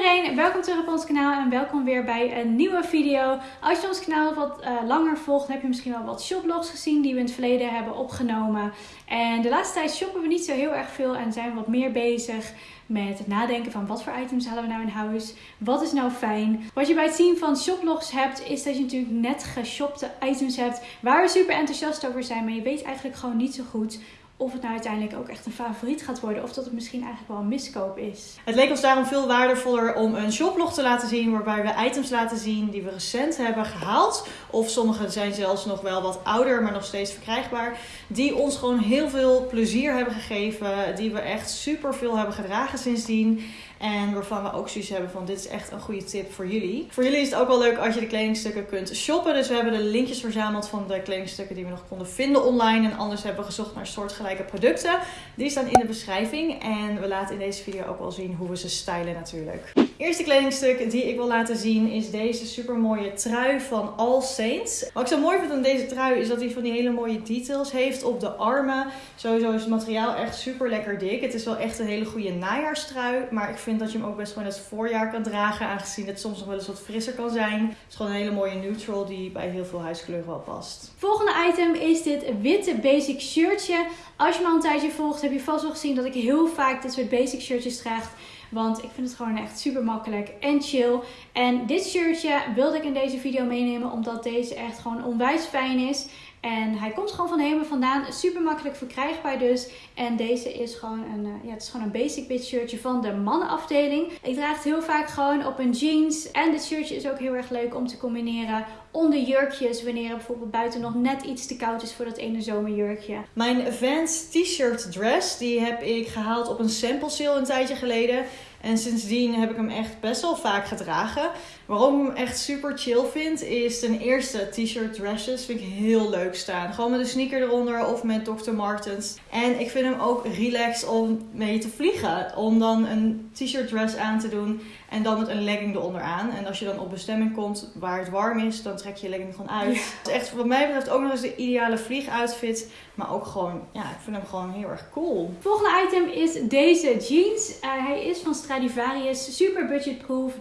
iedereen, welkom terug op ons kanaal en welkom weer bij een nieuwe video. Als je ons kanaal wat uh, langer volgt, heb je misschien wel wat shoplogs gezien die we in het verleden hebben opgenomen. En de laatste tijd shoppen we niet zo heel erg veel en zijn we wat meer bezig met het nadenken van wat voor items halen we nou in huis, wat is nou fijn. Wat je bij het zien van shoplogs hebt, is dat je natuurlijk net geshopte items hebt waar we super enthousiast over zijn, maar je weet eigenlijk gewoon niet zo goed of het nou uiteindelijk ook echt een favoriet gaat worden. Of dat het misschien eigenlijk wel een miskoop is. Het leek ons daarom veel waardevoller om een shoplog te laten zien. Waarbij we items laten zien die we recent hebben gehaald. Of sommige zijn zelfs nog wel wat ouder, maar nog steeds verkrijgbaar. Die ons gewoon heel veel plezier hebben gegeven. Die we echt super veel hebben gedragen sindsdien. En waarvan we ook zoiets hebben van dit is echt een goede tip voor jullie. Voor jullie is het ook wel leuk als je de kledingstukken kunt shoppen. Dus we hebben de linkjes verzameld van de kledingstukken die we nog konden vinden online. En anders hebben we gezocht naar soortgelijke producten. Die staan in de beschrijving. En we laten in deze video ook wel zien hoe we ze stylen natuurlijk. Eerste kledingstuk die ik wil laten zien is deze super mooie trui van All Saints. Wat ik zo mooi vind aan deze trui is dat hij van die hele mooie details heeft op de armen. Sowieso is het materiaal echt super lekker dik. Het is wel echt een hele goede najaarstrui. Maar ik vind dat je hem ook best gewoon het voorjaar kan dragen. Aangezien het soms nog wel eens wat frisser kan zijn. Het is gewoon een hele mooie neutral die bij heel veel huiskleuren wel past. Volgende item is dit witte basic shirtje. Als je me al een tijdje volgt heb je vast wel gezien dat ik heel vaak dit soort basic shirtjes draag. Want ik vind het gewoon echt super makkelijk en chill. En dit shirtje wilde ik in deze video meenemen omdat deze echt gewoon onwijs fijn is. En hij komt gewoon van Hemen vandaan. Super makkelijk verkrijgbaar dus. En deze is gewoon een, uh, ja, het is gewoon een basic bitch shirtje van de mannenafdeling. Ik draag het heel vaak gewoon op een jeans. En dit shirtje is ook heel erg leuk om te combineren onder jurkjes. Wanneer bijvoorbeeld buiten nog net iets te koud is voor dat ene zomerjurkje. Mijn Vans t-shirt dress, die heb ik gehaald op een sample sale een tijdje geleden. En sindsdien heb ik hem echt best wel vaak gedragen. Waarom ik hem echt super chill vind, is ten eerste t-shirt dresses vind ik heel leuk staan. Gewoon met een sneaker eronder of met Dr. Martens. En ik vind hem ook relaxed om mee te vliegen. Om dan een t-shirt dress aan te doen en dan met een legging eronder aan. En als je dan op bestemming komt waar het warm is, dan trek je je legging gewoon uit. Het is echt wat mij betreft ook nog eens de ideale vliegoutfit. Maar ook gewoon, ja, ik vind hem gewoon heel erg cool. Volgende item is deze jeans. Uh, hij is van Stradivarius, super budgetproof, 19,99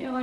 euro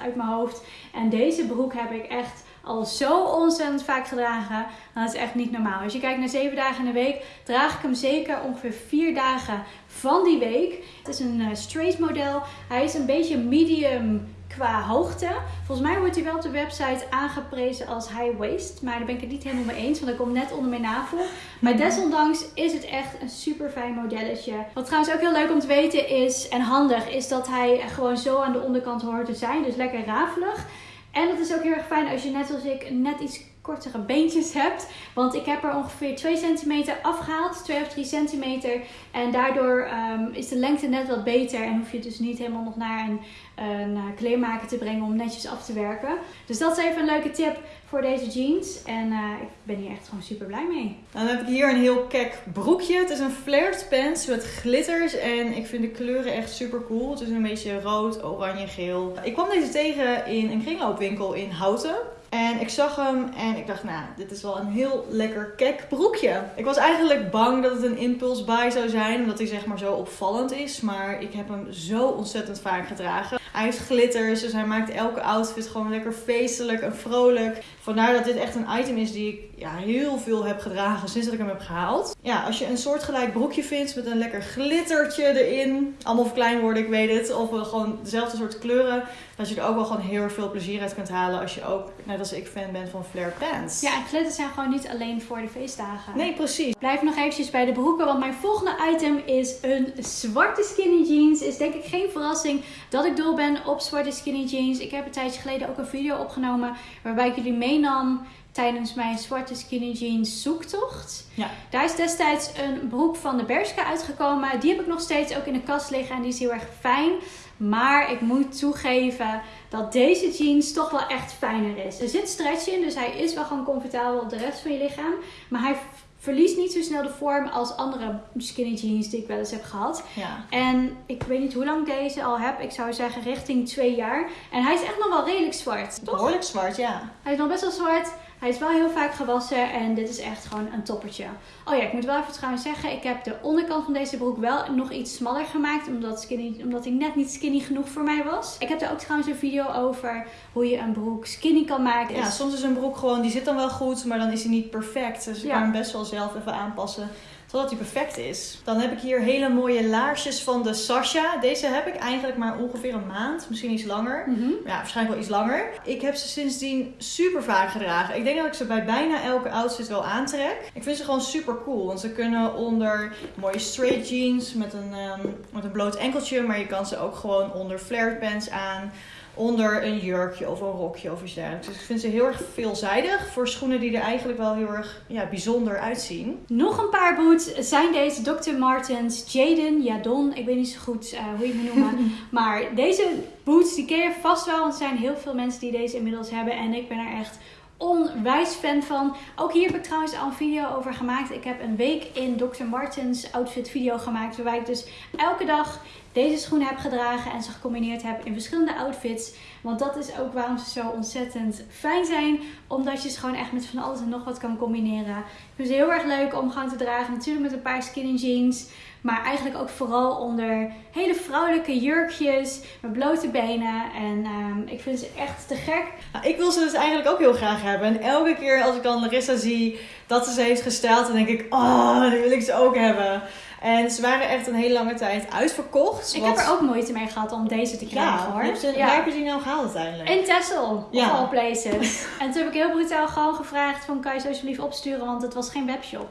uit mijn hoofd. En deze broek heb ik echt al zo ontzettend vaak gedragen. Dat is echt niet normaal. Als je kijkt naar 7 dagen in de week, draag ik hem zeker ongeveer 4 dagen van die week. Het is een uh, straight model. Hij is een beetje medium qua hoogte. Volgens mij wordt hij wel op de website aangeprezen als high waist. Maar daar ben ik het niet helemaal mee eens, want dat komt net onder mijn navel. Maar desondanks is het echt een super fijn modelletje. Wat trouwens ook heel leuk om te weten is, en handig, is dat hij gewoon zo aan de onderkant hoort te zijn. Dus lekker rafelig. En dat is ook heel erg fijn als je net als ik net iets kortere beentjes hebt. Want ik heb er ongeveer 2 centimeter afgehaald. 2 of 3 centimeter. En daardoor um, is de lengte net wat beter. En hoef je dus niet helemaal nog naar een, een eh, kleermaker te brengen om netjes af te werken. Dus dat is even een leuke tip voor deze jeans. En uh, ik ben hier echt gewoon super blij mee. Dan heb ik hier een heel kek broekje. Het is een flared pants met glitters. En ik vind de kleuren echt super cool. Het is een beetje rood, oranje, geel. Ik kwam deze tegen in een kringloopwinkel in Houten. En ik zag hem en ik dacht, nou, dit is wel een heel lekker kek broekje. Ik was eigenlijk bang dat het een impulse buy zou zijn, omdat hij zeg maar zo opvallend is. Maar ik heb hem zo ontzettend vaak gedragen. Hij heeft glitters, dus hij maakt elke outfit gewoon lekker feestelijk en vrolijk. Vandaar dat dit echt een item is die ik ja, heel veel heb gedragen sinds dat ik hem heb gehaald. Ja, als je een soortgelijk broekje vindt met een lekker glittertje erin. Allemaal klein worden, ik weet het. Of gewoon dezelfde soort kleuren. Dat je er ook wel gewoon heel veel plezier uit kunt halen. Als je ook, net als ik, fan bent van flare pants. Ja, en glitters zijn gewoon niet alleen voor de feestdagen. Nee, precies. Blijf nog eventjes bij de broeken. Want mijn volgende item is een zwarte skinny jeans. Is denk ik geen verrassing dat ik dol ben op zwarte skinny jeans. Ik heb een tijdje geleden ook een video opgenomen waarbij ik jullie meenam tijdens mijn zwarte skinny jeans zoektocht. Ja. Daar is destijds een broek van de Bershka uitgekomen. Die heb ik nog steeds ook in de kast liggen en die is heel erg fijn. Maar ik moet toegeven dat deze jeans toch wel echt fijner is. Er zit stretch in, dus hij is wel gewoon comfortabel op de rest van je lichaam. Maar hij verliest niet zo snel de vorm als andere skinny jeans die ik wel eens heb gehad. Ja. En ik weet niet hoe lang ik deze al heb. Ik zou zeggen richting twee jaar. En hij is echt nog wel redelijk zwart. Toch? Behoorlijk zwart, ja. Hij is nog best wel zwart. Hij is wel heel vaak gewassen en dit is echt gewoon een toppertje. Oh ja, ik moet wel even trouwens zeggen, ik heb de onderkant van deze broek wel nog iets smaller gemaakt. Omdat, skinny, omdat hij net niet skinny genoeg voor mij was. Ik heb er ook trouwens een video over hoe je een broek skinny kan maken. Ja, soms is een broek gewoon, die zit dan wel goed, maar dan is hij niet perfect. Dus je Ja. kan hem best wel zelf even aanpassen totdat hij perfect is. Dan heb ik hier hele mooie laarsjes van de Sasha. Deze heb ik eigenlijk maar ongeveer een maand, misschien iets langer. Mhm. Ja, waarschijnlijk wel iets langer. Ik heb ze sindsdien super vaak gedragen. Ik denk dat ik ze bij bijna elke outfit wel aantrek. Ik vind ze gewoon super cool. Want ze kunnen onder mooie straight jeans met een, ehm, met een bloot enkeltje. Maar je kan ze ook gewoon onder flared pants aan. Onder een jurkje of een rokje of iets dergelijks. Dus ik vind ze heel erg veelzijdig. Voor schoenen die er eigenlijk wel heel erg ja, bijzonder uitzien. Nog een paar boots zijn deze Dr. Martens Jaden, Jadon, ik weet niet zo goed eh, hoe je het noemen. maar deze boots die ken je vast wel, want er zijn heel veel mensen die deze inmiddels hebben. En ik ben er echt onwijs fan van. Ook hier heb ik trouwens al een video over gemaakt. Ik heb een week in Dr. Martens outfit video gemaakt. Waarbij ik dus elke dag deze schoenen heb gedragen en ze gecombineerd heb in verschillende outfits. Want dat is ook waarom ze zo ontzettend fijn zijn. Omdat je ze gewoon echt met van alles en nog wat kan combineren. Ik vind ze heel erg leuk om gewoon te dragen. Natuurlijk met een paar skinny jeans. Maar eigenlijk ook vooral onder hele vrouwelijke jurkjes. Met blote benen. En ehm, ik vind ze echt te gek. Nou, ik wil ze dus eigenlijk ook heel graag hebben. En elke keer als ik dan Larissa zie dat ze ze heeft gesteld, dan denk ik, oh, die wil ik ze ook hebben. En ze waren echt een hele lange tijd uitverkocht. Ik wat- heb er ook moeite mee gehad om deze te krijgen ja, hoor. heb ze- Ja. Waar heb je die nou gehaald uiteindelijk? In Texel, Ja. of all places. en toen heb ik heel brutaal gewoon gevraagd van kan je ze alsjeblieft opsturen, want het was geen webshop.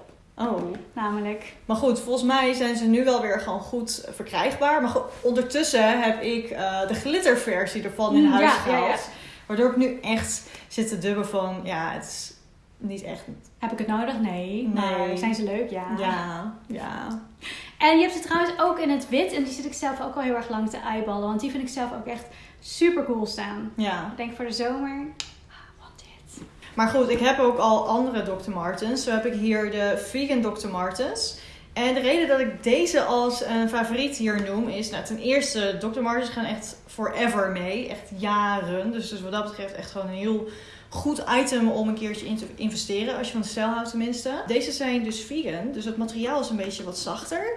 Oh. Namelijk. Maar goed, volgens mij zijn ze nu wel weer gewoon goed verkrijgbaar. Maar ondertussen heb ik eh, de glitterversie ervan in Mm, huis ja, gehaald. ja, ja. Waardoor ik nu echt zit te dubben van, ja, het is niet echt... Heb ik het nodig? Nee. Nee. Maar zijn ze leuk? Ja. Ja, ja. En je hebt ze trouwens ook in het wit. En die zit ik zelf ook al heel erg lang te eyeballen. Want die vind ik zelf ook echt super cool staan. Ja. Ik denk voor de zomer. Maar goed, ik heb ook al andere Dr. Martens. Zo heb ik hier de vegan Dr. Martens. En de reden dat ik deze als een favoriet hier noem is, nou ten eerste, Dr. Martens gaan echt forever mee. Echt jaren. Dus, dus wat dat betreft echt gewoon een heel goed item om een keertje in te investeren. Als je van de stijl houdt tenminste. Deze zijn dus vegan. Dus het materiaal is een beetje wat zachter.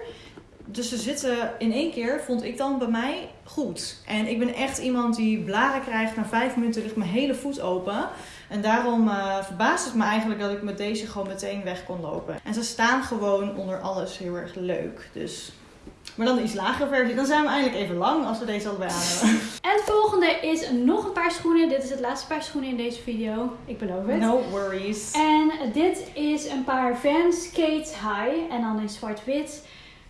Dus ze zitten in één keer, vond ik dan bij mij goed. En ik ben echt iemand die blaren krijgt. Na vijf minuten ligt mijn hele voet open. En daarom eh verbaast het me eigenlijk dat ik met deze gewoon meteen weg kon lopen. En ze staan gewoon onder alles heel erg leuk. Dus... Maar dan de iets lagere versie. Dan zijn we eindelijk even lang als we deze allebei aan hebben. En het volgende is nog een paar schoenen. Dit is het laatste paar schoenen in deze video. Ik beloof het. No worries. En dit is een paar Vans Skate High. En dan in zwart-wit.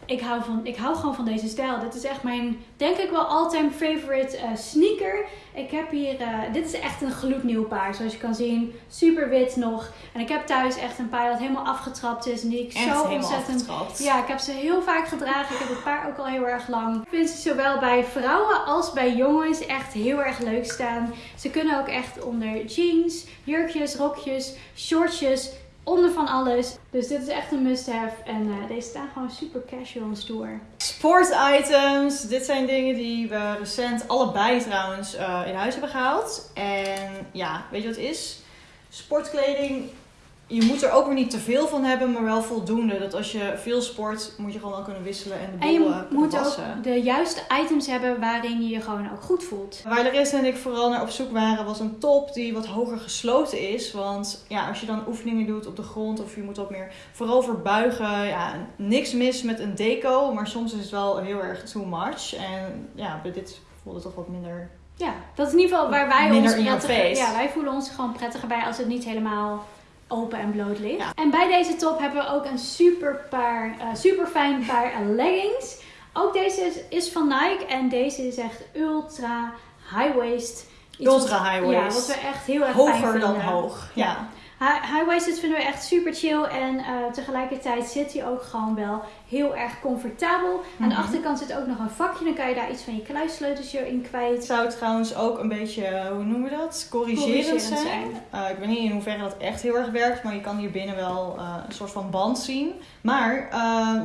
Ik hou, van, ik hou gewoon van deze stijl. Dit is echt mijn, denk ik wel, all-time favorite eh, sneaker. Ik heb hier, eh, dit is echt een gloednieuw paar. Zoals je kan zien, super wit nog. En ik heb thuis echt een paar dat helemaal afgetrapt is. En die ik Echt zo ontzettend... afgetrapt. Ja, ik heb ze heel vaak gedragen. Ik heb het paar ook al heel erg lang. Ik vind ze zowel bij vrouwen als bij jongens echt heel erg leuk staan. Ze kunnen ook echt onder jeans, jurkjes, rokjes, shortjes, onder van alles. Dus dit is echt een must-have. En eh, deze staan gewoon super casual en stoer. Sport items. Dit zijn dingen die we recent allebei trouwens eh, in huis hebben gehaald. En ja, weet je wat het is? Sportkleding. Je moet er ook weer niet te veel van hebben, maar wel voldoende. Dat als je veel sport, moet je gewoon wel kunnen wisselen en de En je bollen moet wassen. ook de juiste items hebben waarin je je gewoon ook goed voelt. Waar Larissa en ik vooral naar op zoek waren, was een top die wat hoger gesloten is. Want ja, als je dan oefeningen doet op de grond of je moet wat meer vooral verbuigen. Ja, niks mis met een deco, maar soms is het wel heel erg too much. En ja, bij dit voelde het toch wat minder Ja, dat is in ieder geval waar wij Minder ons prettiger... Ja, wij voelen ons gewoon prettiger bij als het niet helemaal open en bloot ligt. Ja. En bij deze top hebben we ook een super, paar, eh, super fijn paar leggings. Ook deze is, is van Nike en deze is echt ultra high waist. Iets ultra wat- high Ja, waist. wat we echt heel erg Hoger dan hoog. Ja. High, high waisted vinden we echt super chill en eh, tegelijkertijd zit hij ook gewoon wel heel erg comfortabel. Aan de Mhm. achterkant zit ook nog een vakje, dan kan je daar iets van je kluissleutels in kwijt. Het zou trouwens ook een beetje, eh, hoe noemen we dat? Corrigerend, Corrigerend zijn. zijn. Eh, ik weet niet in hoeverre dat echt heel erg werkt, maar je kan hier binnen wel een soort van band zien. Maar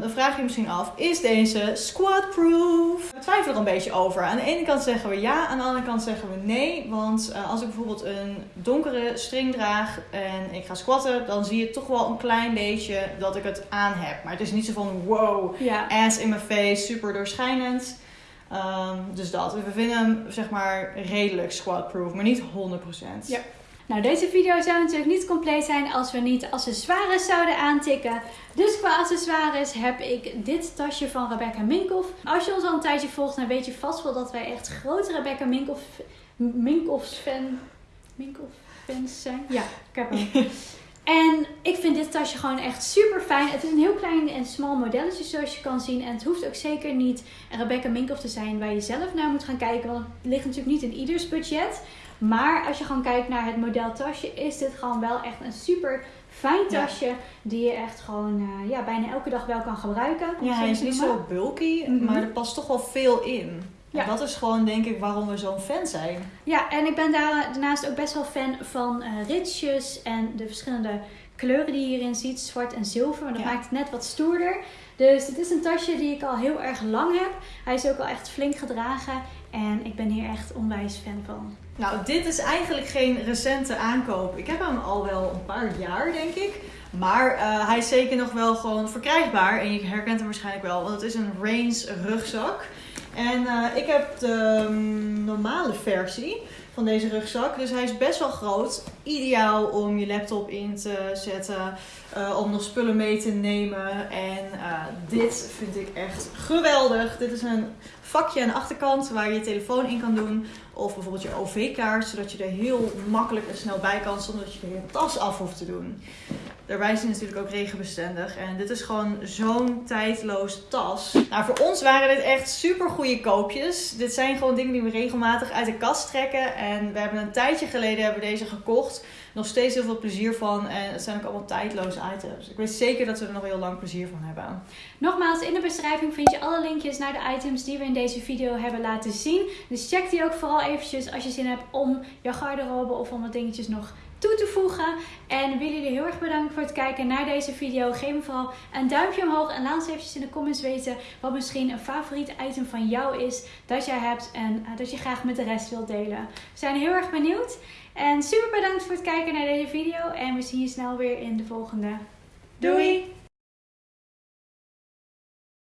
dan vraag je je misschien af, is deze squat-proof? Er een beetje over. Aan de ene kant zeggen we ja, aan de andere kant zeggen we nee. Want eh, als ik bijvoorbeeld een donkere string draag en ik ga squatten, dan zie je toch wel een klein beetje dat ik het aan heb. Maar het is niet zo van wow, Ja. ass in mijn face, super doorschijnend. Ehm, dus dat. We vinden hem zeg maar redelijk squat-proof, maar niet 100%. Ja. Nou, deze video zou natuurlijk niet compleet zijn als we niet accessoires zouden aantikken. Dus qua accessoires heb ik dit tasje van Rebecca Minkoff. Als je ons al een tijdje volgt, dan weet je vast wel dat wij echt grote Rebecca Minkoff, Minkoffs fan, Minkoff fans zijn. Ja, ik heb hem. En ik vind dit tasje gewoon echt super fijn. Het is een heel klein en smal modelletje zoals je kan zien. En het hoeft ook zeker niet een Rebecca Minkoff te zijn waar je zelf naar moet gaan kijken. Want het ligt natuurlijk niet in ieders budget. Maar als je gewoon kijkt naar het model tasje, is dit gewoon wel echt een super fijn Ja. tasje. Die je echt gewoon eh, ja, bijna elke dag wel kan gebruiken. Ja, hij is niet zo bulky, Mhm. maar er past toch wel veel in. Ja. En dat is gewoon denk ik waarom we zo'n fan zijn. Ja, en ik ben daar, daarnaast ook best wel fan van eh ritsjes en de verschillende kleuren die je hierin ziet. Zwart en zilver, maar dat Ja. maakt het net wat stoerder. Dus het is een tasje die ik al heel erg lang heb. Hij is ook al echt flink gedragen en ik ben hier echt onwijs fan van. Nou, dit is eigenlijk geen recente aankoop. Ik heb hem al wel een paar jaar, denk ik. Maar eh, hij is zeker nog wel gewoon verkrijgbaar. En je herkent hem waarschijnlijk wel, want het is een Reigns rugzak. En eh, ik heb de mm, normale versie van deze rugzak. Dus hij is best wel groot. Ideaal om je laptop in te zetten. eh, om nog spullen mee te nemen. En eh, dit vind ik echt geweldig. Dit is een vakje aan de achterkant waar je je telefoon in kan doen. Of bijvoorbeeld je OV-kaart, zodat je er heel makkelijk en snel bij kan zonder dat je je tas af hoeft te doen. Daarbij is hij natuurlijk ook regenbestendig. En dit is gewoon zo'n tijdloos tas. Nou, voor ons waren dit echt super goede koopjes. Dit zijn gewoon dingen die we regelmatig uit de kast trekken. En we hebben een tijdje geleden hebben deze gekocht. Nog steeds heel veel plezier van. En het zijn ook allemaal tijdloze items. Ik weet zeker dat we er nog heel lang plezier van hebben. Nogmaals, in de beschrijving vind je alle linkjes naar de items die we in deze video hebben laten zien. Dus check die ook vooral eventjes als je zin hebt om je garderobe of om wat dingetjes nog toe te voegen. En willen jullie heel erg bedanken voor het kijken naar deze video. Geef me vooral een duimpje omhoog en laat ons eventjes in de comments weten wat misschien een favoriet item van jou is dat jij hebt en eh, dat je graag met de rest wilt delen. We zijn heel erg benieuwd. En super bedankt voor het kijken naar deze video en we zien je snel weer in de volgende. Doei!